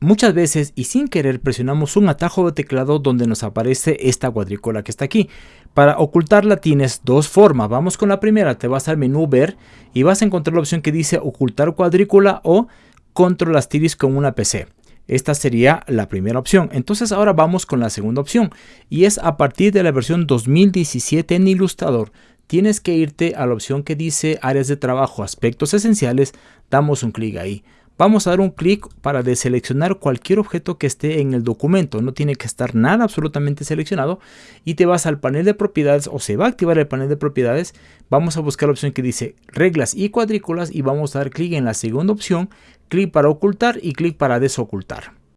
muchas veces y sin querer presionamos un atajo de teclado donde nos aparece esta cuadrícula que está aquí. Para ocultarla tienes dos formas. Vamos con la primera, te vas al menú ver y vas a encontrar la opción que dice ocultar cuadrícula o control asterisco con una PC. Esta sería la primera opción. Entonces ahora vamos con la segunda opción y es a partir de la versión 2017 en Illustrator. Tienes que irte a la opción que dice áreas de trabajo, aspectos esenciales, damos un clic ahí. Vamos a dar un clic para deseleccionar cualquier objeto que esté en el documento. No tiene que estar nada absolutamente seleccionado. Y te vas al panel de propiedades o se va a activar el panel de propiedades. Vamos a buscar la opción que dice reglas y cuadrículas y vamos a dar clic en la segunda opción. Clic para ocultar y clic para desocultar.